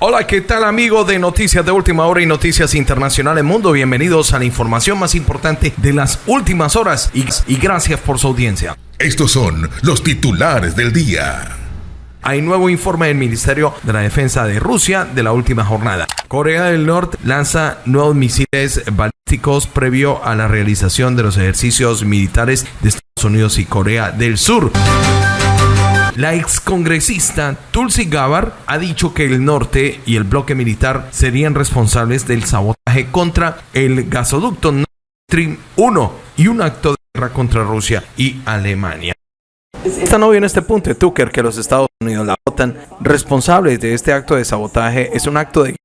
Hola, ¿qué tal amigo de Noticias de Última Hora y Noticias Internacionales Mundo? Bienvenidos a la información más importante de las últimas horas y, y gracias por su audiencia. Estos son los titulares del día. Hay nuevo informe del Ministerio de la Defensa de Rusia de la última jornada. Corea del Norte lanza nuevos misiles balísticos previo a la realización de los ejercicios militares de Estados Unidos y Corea del Sur. La excongresista Tulsi Gabbard ha dicho que el norte y el bloque militar serían responsables del sabotaje contra el gasoducto Nord Stream 1 y un acto de guerra contra Rusia y Alemania. Está no en este punto Tucker que los Estados Unidos, la OTAN, responsables de este acto de sabotaje, es un acto de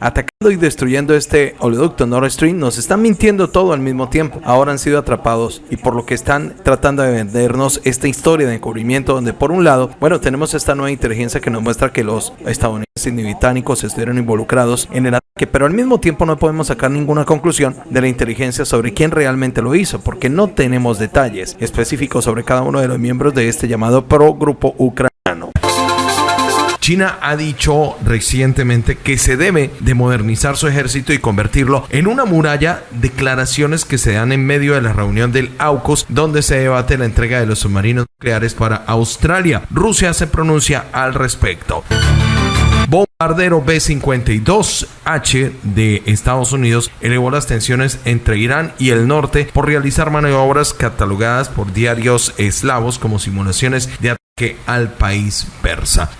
atacando y destruyendo este oleoducto Nord Stream, nos están mintiendo todo al mismo tiempo. Ahora han sido atrapados y por lo que están tratando de vendernos esta historia de encubrimiento donde por un lado, bueno, tenemos esta nueva inteligencia que nos muestra que los estadounidenses y británicos estuvieron involucrados en el ataque, pero al mismo tiempo no podemos sacar ninguna conclusión de la inteligencia sobre quién realmente lo hizo, porque no tenemos detalles específicos sobre cada uno de los miembros de este llamado pro grupo ucraniano. China ha dicho recientemente que se debe de modernizar su ejército y convertirlo en una muralla. Declaraciones que se dan en medio de la reunión del AUKUS, donde se debate la entrega de los submarinos nucleares para Australia. Rusia se pronuncia al respecto. Bombardero B-52H de Estados Unidos elevó las tensiones entre Irán y el norte por realizar maniobras catalogadas por diarios eslavos como simulaciones de ataque al país persa.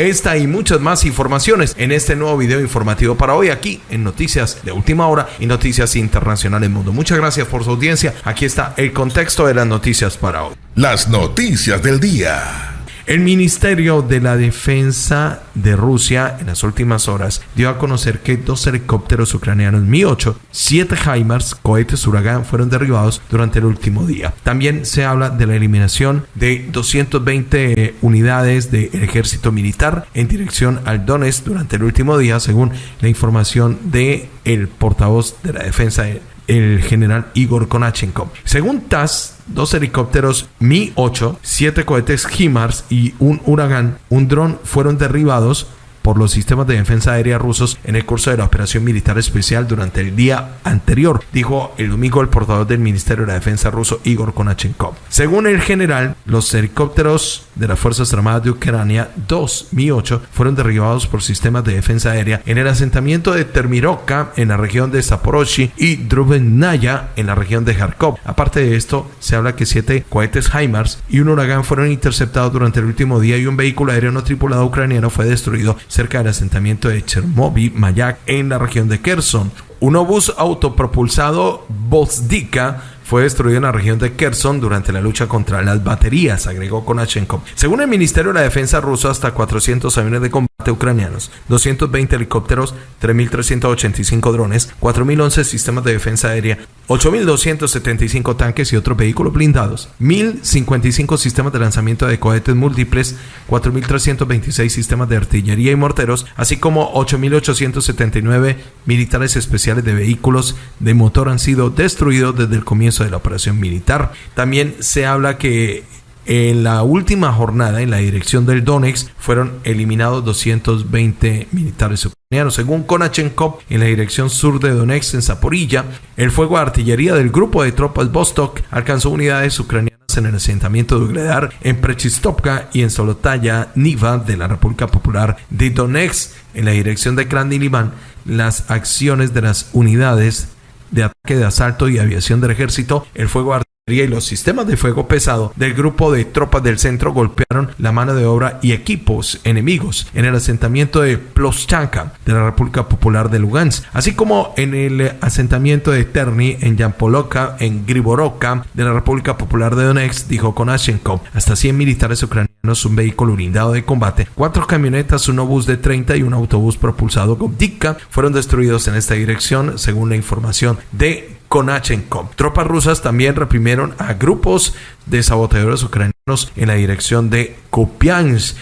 Esta y muchas más informaciones en este nuevo video informativo para hoy aquí en Noticias de Última Hora y Noticias Internacionales Mundo. Muchas gracias por su audiencia. Aquí está el contexto de las noticias para hoy. Las noticias del día. El Ministerio de la Defensa de Rusia en las últimas horas dio a conocer que dos helicópteros ucranianos Mi-8, siete HIMARS, cohetes Huracán, fueron derribados durante el último día. También se habla de la eliminación de 220 unidades del ejército militar en dirección al Donetsk durante el último día, según la información de el portavoz de la defensa el general Igor Konachenko. Según TASS, dos helicópteros Mi-8, siete cohetes HIMARS y un Huracán, un dron fueron derribados por los sistemas de defensa aérea rusos en el curso de la operación militar especial durante el día anterior, dijo el domingo el portavoz del Ministerio de la Defensa ruso Igor Konachenkov. Según el general, los helicópteros de las Fuerzas Armadas de Ucrania, dos Mi-8, fueron derribados por sistemas de defensa aérea en el asentamiento de Termirovka en la región de Zaporozhye y Drubennaya en la región de Kharkov. Aparte de esto, se habla que siete cohetes HIMARS y un huracán fueron interceptados durante el último día y un vehículo aéreo no tripulado ucraniano fue destruido cerca del asentamiento de Chermoby Mayak en la región de Kherson. Un obús autopropulsado Bozdika fue destruido en la región de Kherson durante la lucha contra las baterías, agregó Konashenkov. Según el Ministerio de la Defensa ruso, hasta 400 aviones de combate ucranianos, 220 helicópteros, 3.385 drones, 4.011 sistemas de defensa aérea, 8.275 tanques y otros vehículos blindados, 1.055 sistemas de lanzamiento de cohetes múltiples, 4.326 sistemas de artillería y morteros, así como 8.879 militares especiales de vehículos de motor han sido destruidos desde el comienzo de la operación militar. También se habla que en la última jornada en la dirección del Donetsk fueron eliminados 220 militares ucranianos. Según Konachenkov, en la dirección sur de Donetsk, en Zaporilla, el fuego de artillería del grupo de tropas Vostok alcanzó unidades ucranianas en el asentamiento de Ugledar, en Prechistovka y en Solotaya Niva de la República Popular de Donetsk. En la dirección de y las acciones de las unidades de ataque de asalto y aviación del ejército, el fuego artillería y los sistemas de fuego pesado del grupo de tropas del centro golpearon la mano de obra y equipos enemigos en el asentamiento de Ploschanka de la República Popular de Lugansk, así como en el asentamiento de Terni en Yampoloka en Griboroka de la República Popular de Donetsk, dijo Konashenkov. Hasta 100 militares ucranianos, un vehículo blindado de combate, cuatro camionetas, un obús de 30 y un autobús propulsado con Dika fueron destruidos en esta dirección, según la información de Konachenkov. Tropas rusas también reprimieron a grupos de saboteadores ucranianos en la dirección de Kupiansk.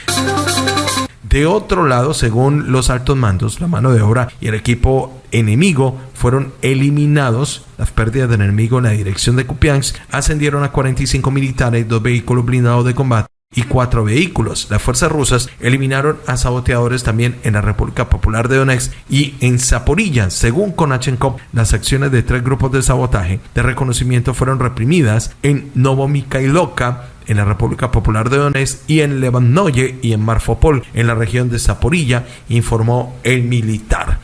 De otro lado, según los altos mandos, la mano de obra y el equipo enemigo fueron eliminados. Las pérdidas del enemigo en la dirección de Kupiansk ascendieron a 45 militares, dos vehículos blindados de combate y cuatro vehículos. Las fuerzas rusas eliminaron a saboteadores también en la República Popular de Donetsk y en Zaporilla. Según Konachenkov, las acciones de tres grupos de sabotaje de reconocimiento fueron reprimidas en Novomikhailovka, en la República Popular de Donetsk y en Levanoye y en Marfopol, en la región de Zaporilla, informó el militar.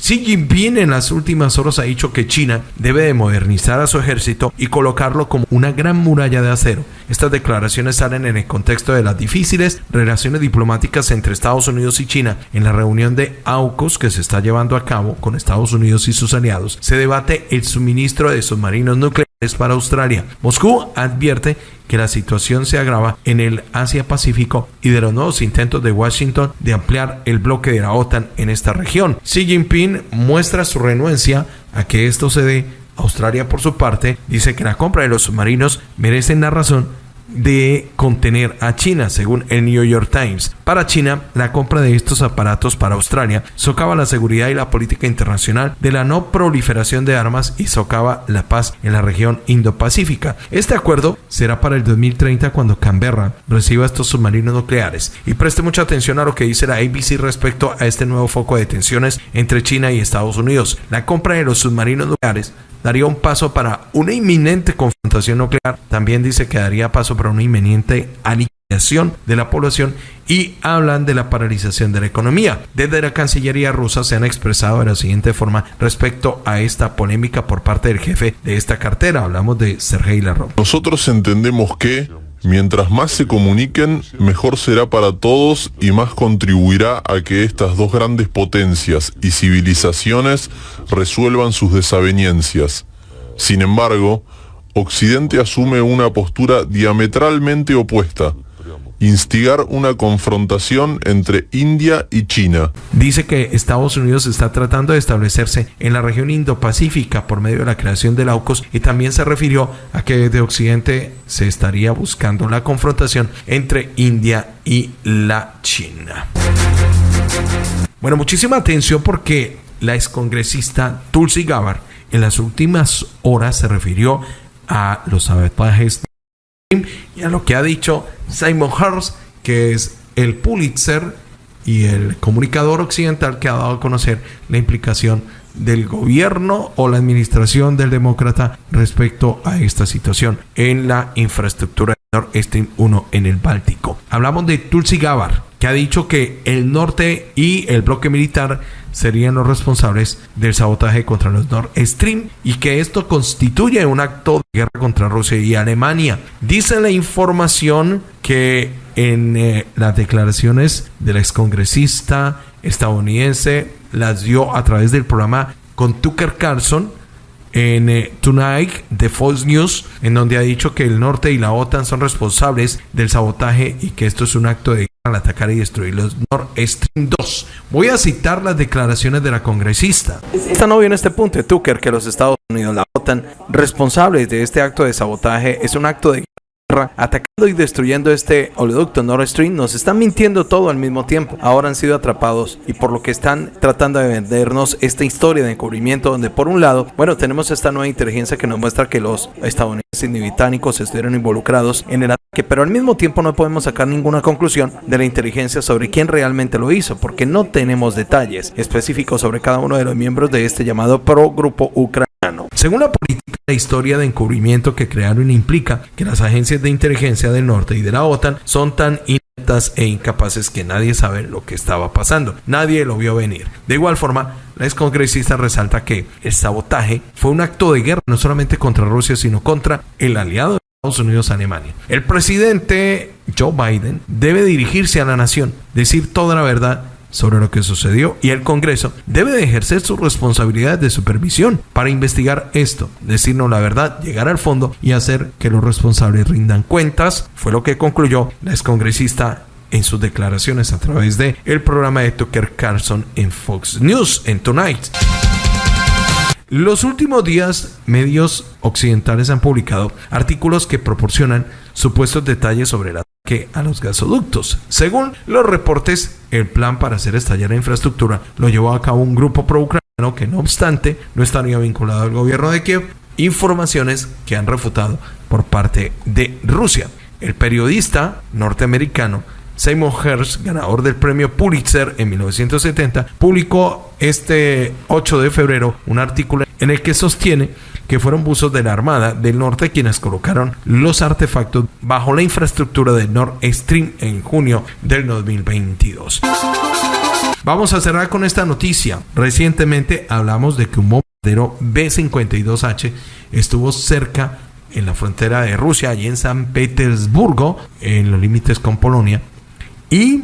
Xi Jinping en las últimas horas ha dicho que China debe de modernizar a su ejército y colocarlo como una gran muralla de acero. Estas declaraciones salen en el contexto de las difíciles relaciones diplomáticas entre Estados Unidos y China. En la reunión de AUKUS que se está llevando a cabo con Estados Unidos y sus aliados, se debate el suministro de submarinos nucleares para Australia. Moscú advierte que la situación se agrava en el Asia-Pacífico y de los nuevos intentos de Washington de ampliar el bloque de la OTAN en esta región. Xi Jinping muestra su renuencia a que esto se dé. Australia, por su parte, dice que la compra de los submarinos merece la razón de contener a China, según el New York Times. Para China, la compra de estos aparatos para Australia socava la seguridad y la política internacional de la no proliferación de armas y socava la paz en la región Indo-Pacífica. Este acuerdo será para el 2030 cuando Canberra reciba estos submarinos nucleares. Y preste mucha atención a lo que dice la ABC respecto a este nuevo foco de tensiones entre China y Estados Unidos. La compra de los submarinos nucleares daría un paso para una inminente confrontación nuclear. También dice que daría paso para una inminente aniquilación de la población y hablan de la paralización de la economía. Desde la Cancillería rusa se han expresado de la siguiente forma respecto a esta polémica por parte del jefe de esta cartera. Hablamos de Sergei Lavrov. Nosotros entendemos que Mientras más se comuniquen, mejor será para todos y más contribuirá a que estas dos grandes potencias y civilizaciones resuelvan sus desavenencias. Sin embargo, Occidente asume una postura diametralmente opuesta instigar una confrontación entre India y China. Dice que Estados Unidos está tratando de establecerse en la región Indo-Pacífica por medio de la creación del AUKUS y también se refirió a que desde Occidente se estaría buscando la confrontación entre India y la China. Bueno, muchísima atención porque la excongresista Tulsi Gabbard en las últimas horas se refirió a los sabotajes y a lo que ha dicho Simon Hurst, que es el Pulitzer y el comunicador occidental que ha dado a conocer la implicación del gobierno o la administración del demócrata respecto a esta situación en la infraestructura Nord Stream 1 en el Báltico. Hablamos de Tulsi Gabbard, que ha dicho que el norte y el bloque militar serían los responsables del sabotaje contra los Nord Stream y que esto constituye un acto de guerra contra Rusia y Alemania. Dice la información que en eh, las declaraciones del excongresista estadounidense las dio a través del programa con Tucker Carlson en eh, Tonight de Fox News, en donde ha dicho que el norte y la OTAN son responsables del sabotaje y que esto es un acto de al atacar y destruir los Nord Stream 2. Voy a citar las declaraciones de la congresista. Esta no viene este punto de Tucker que los Estados Unidos, la OTAN, responsables de este acto de sabotaje, es un acto de atacando y destruyendo este oleoducto Nord Stream, nos están mintiendo todo al mismo tiempo. Ahora han sido atrapados y por lo que están tratando de vendernos esta historia de encubrimiento donde por un lado, bueno, tenemos esta nueva inteligencia que nos muestra que los estadounidenses y británicos estuvieron involucrados en el ataque, pero al mismo tiempo no podemos sacar ninguna conclusión de la inteligencia sobre quién realmente lo hizo, porque no tenemos detalles específicos sobre cada uno de los miembros de este llamado pro grupo ucraniano. Según la política, la historia de encubrimiento que crearon implica que las agencias de inteligencia del norte y de la OTAN son tan ineptas e incapaces que nadie sabe lo que estaba pasando. Nadie lo vio venir. De igual forma, la excongresista resalta que el sabotaje fue un acto de guerra no solamente contra Rusia, sino contra el aliado de Estados Unidos, Alemania. El presidente Joe Biden debe dirigirse a la nación, decir toda la verdad sobre lo que sucedió y el Congreso debe de ejercer sus responsabilidades de supervisión para investigar esto, decirnos la verdad, llegar al fondo y hacer que los responsables rindan cuentas, fue lo que concluyó la excongresista en sus declaraciones a través de el programa de Tucker Carlson en Fox News en Tonight. Los últimos días, medios occidentales han publicado artículos que proporcionan supuestos detalles sobre el a los gasoductos. Según los reportes, el plan para hacer estallar la infraestructura lo llevó a cabo un grupo pro-ucraniano que, no obstante, no estaría vinculado al gobierno de Kiev. Informaciones que han refutado por parte de Rusia. El periodista norteamericano Seymour Hersh, ganador del premio Pulitzer en 1970, publicó este 8 de febrero un artículo en el que sostiene que fueron buzos de la Armada del Norte quienes colocaron los artefactos bajo la infraestructura de Nord Stream en junio del 2022. Vamos a cerrar con esta noticia. Recientemente hablamos de que un bombardero B-52H estuvo cerca en la frontera de Rusia, allí en San Petersburgo, en los límites con Polonia. Y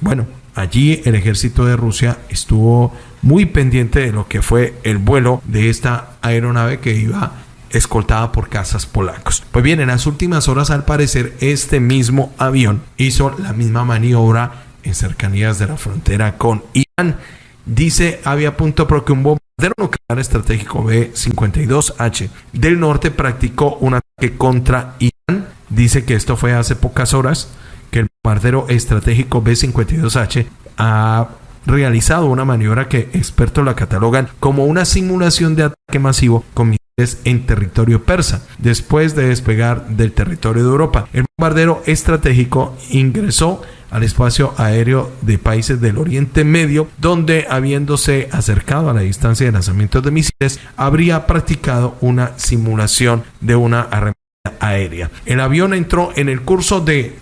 bueno, allí el ejército de Rusia estuvo muy pendiente de lo que fue el vuelo de esta aeronave que iba escoltada por cazas polacos. Pues bien, en las últimas horas al parecer este mismo avión hizo la misma maniobra en cercanías de la frontera con Irán. Dice Avia.pro que un bombardero nuclear estratégico B-52H del norte practicó un ataque contra Irán. Dice que esto fue hace pocas horas bombardero estratégico B-52H ha realizado una maniobra que expertos la catalogan como una simulación de ataque masivo con misiles en territorio persa, después de despegar del territorio de Europa. El bombardero estratégico ingresó al espacio aéreo de países del Oriente Medio, donde habiéndose acercado a la distancia de lanzamiento de misiles, habría practicado una simulación de una arremetida aérea. El avión entró en el curso de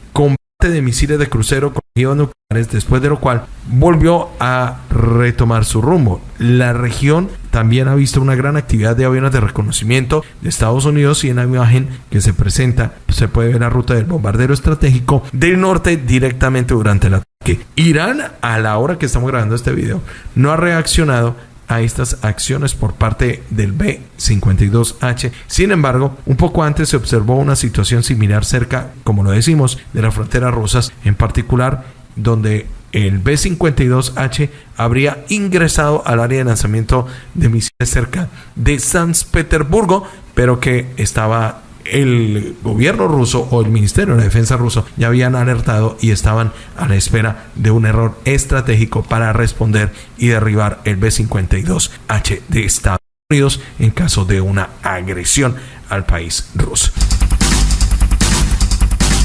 de misiles de crucero con nucleares, después de lo cual volvió a retomar su rumbo. La región también ha visto una gran actividad de aviones de reconocimiento de Estados Unidos y en la imagen que se presenta se puede ver la ruta del bombardero estratégico del norte directamente durante el ataque. Irán, a la hora que estamos grabando este video, no ha reaccionado a estas acciones por parte del B-52H. Sin embargo, un poco antes se observó una situación similar cerca, como lo decimos, de las fronteras rusas, en particular donde el B-52H habría ingresado al área de lanzamiento de misiles cerca de San Petersburgo, pero que estaba el gobierno ruso o el Ministerio de Defensa ruso ya habían alertado y estaban a la espera de un error estratégico para responder y derribar el B-52H de Estados Unidos en caso de una agresión al país ruso.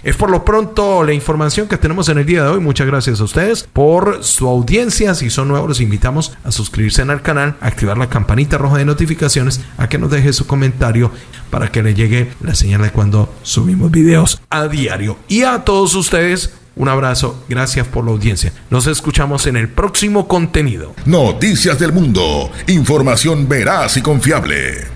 Es por lo pronto la información que tenemos en el día de hoy. Muchas gracias a ustedes por su audiencia. Si son nuevos, los invitamos a suscribirse al canal, activar la campanita roja de notificaciones, a que nos deje su comentario para que le llegue la señal de cuando subimos videos a diario. Y a todos ustedes, un abrazo, gracias por la audiencia. Nos escuchamos en el próximo contenido. Noticias del Mundo, información veraz y confiable.